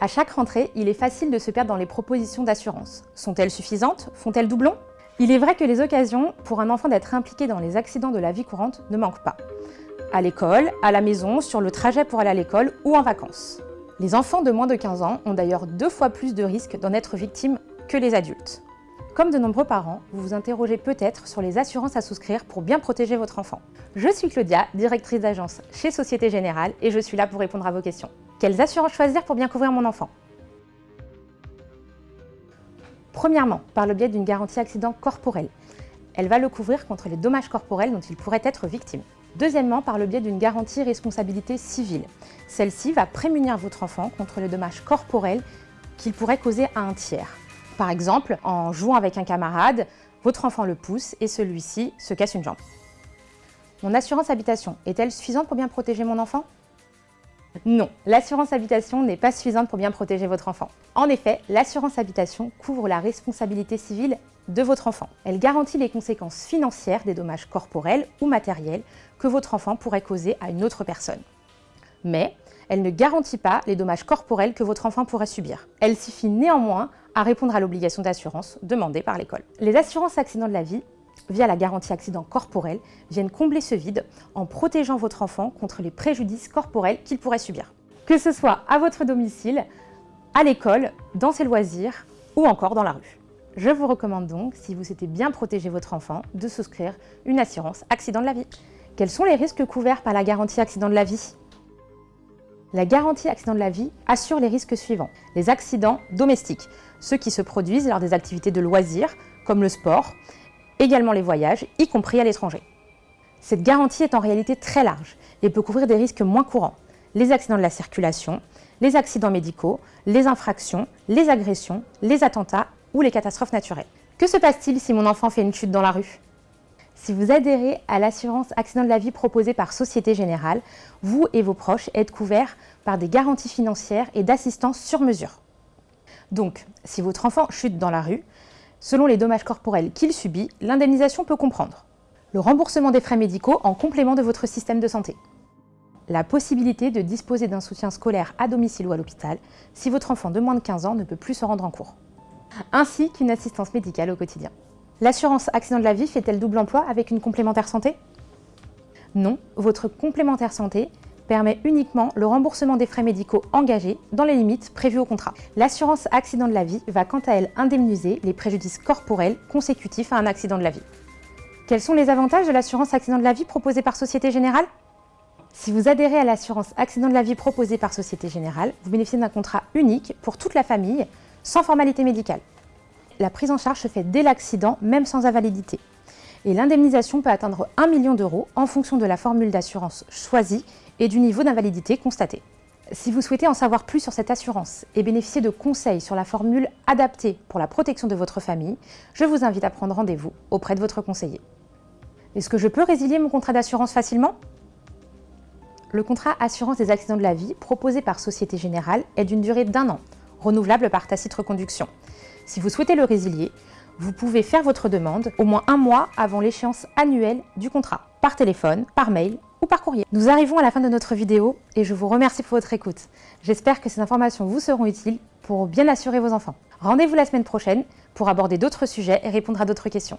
À chaque rentrée, il est facile de se perdre dans les propositions d'assurance. Sont-elles suffisantes? Font-elles doublon? Il est vrai que les occasions pour un enfant d'être impliqué dans les accidents de la vie courante ne manquent pas. À l'école, à la maison, sur le trajet pour aller à l'école ou en vacances. Les enfants de moins de 15 ans ont d'ailleurs deux fois plus de risques d'en être victimes que les adultes. Comme de nombreux parents, vous vous interrogez peut-être sur les assurances à souscrire pour bien protéger votre enfant. Je suis Claudia, directrice d'agence chez Société Générale et je suis là pour répondre à vos questions. Quelles assurances choisir pour bien couvrir mon enfant? Premièrement, par le biais d'une garantie accident corporel. Elle va le couvrir contre les dommages corporels dont il pourrait être victime. Deuxièmement, par le biais d'une garantie responsabilité civile. Celle-ci va prémunir votre enfant contre les dommages corporels qu'il pourrait causer à un tiers. Par exemple, en jouant avec un camarade, votre enfant le pousse et celui-ci se casse une jambe. Mon assurance habitation est-elle suffisante pour bien protéger mon enfant? Non, l'assurance habitation n'est pas suffisante pour bien protéger votre enfant. En effet, l'assurance habitation couvre la responsabilité civile de votre enfant. Elle garantit les conséquences financières des dommages corporels ou matériels que votre enfant pourrait causer à une autre personne. Mais elle ne garantit pas les dommages corporels que votre enfant pourrait subir. Elle suffit néanmoins à répondre à l'obligation d'assurance demandée par l'école. Les assurances accidents de la vie via la garantie accident corporel, viennent combler ce vide en protégeant votre enfant contre les préjudices corporels qu'il pourrait subir. Que ce soit à votre domicile, à l'école, dans ses loisirs ou encore dans la rue. Je vous recommande donc, si vous souhaitez bien protéger votre enfant, de souscrire une assurance accident de la vie. Quels sont les risques couverts par la garantie accident de la vie? La garantie accident de la vie assure les risques suivants. Les accidents domestiques, ceux qui se produisent lors des activités de loisirs, comme le sport, également les voyages, y compris à l'étranger. Cette garantie est en réalité très large et peut couvrir des risques moins courants, les accidents de la circulation, les accidents médicaux, les infractions, les agressions, les attentats ou les catastrophes naturelles. Que se passe-t-il si mon enfant fait une chute dans la rue? Si vous adhérez à l'assurance accident de la vie proposée par Société Générale, vous et vos proches êtes couverts par des garanties financières et d'assistance sur mesure. Donc, si votre enfant chute dans la rue, Selon les dommages corporels qu'il subit, l'indemnisation peut comprendre le remboursement des frais médicaux en complément de votre système de santé, la possibilité de disposer d'un soutien scolaire à domicile ou à l'hôpital si votre enfant de moins de 15 ans ne peut plus se rendre en cours, ainsi qu'une assistance médicale au quotidien. L'assurance accident de la vie fait-elle double emploi avec une complémentaire santé? Non, votre complémentaire santé permet uniquement le remboursement des frais médicaux engagés dans les limites prévues au contrat. L'assurance accident de la vie va quant à elle indemniser les préjudices corporels consécutifs à un accident de la vie. Quels sont les avantages de l'assurance accident de la vie proposée par Société Générale? Si vous adhérez à l'assurance accident de la vie proposée par Société Générale, vous bénéficiez d'un contrat unique pour toute la famille, sans formalité médicale. La prise en charge se fait dès l'accident, même sans invalidité. Et l'indemnisation peut atteindre 1 million d'euros en fonction de la formule d'assurance choisie et du niveau d'invalidité constaté. Si vous souhaitez en savoir plus sur cette assurance et bénéficier de conseils sur la formule adaptée pour la protection de votre famille, je vous invite à prendre rendez-vous auprès de votre conseiller. Est-ce que je peux résilier mon contrat d'assurance facilement? Le contrat assurance des accidents de la vie proposé par Société Générale est d'une durée d'un an, renouvelable par tacite reconduction. Si vous souhaitez le résilier, vous pouvez faire votre demande au moins un mois avant l'échéance annuelle du contrat, par téléphone, par mail ou par courrier. Nous arrivons à la fin de notre vidéo et je vous remercie pour votre écoute. J'espère que ces informations vous seront utiles pour bien assurer vos enfants. Rendez-vous la semaine prochaine pour aborder d'autres sujets et répondre à d'autres questions.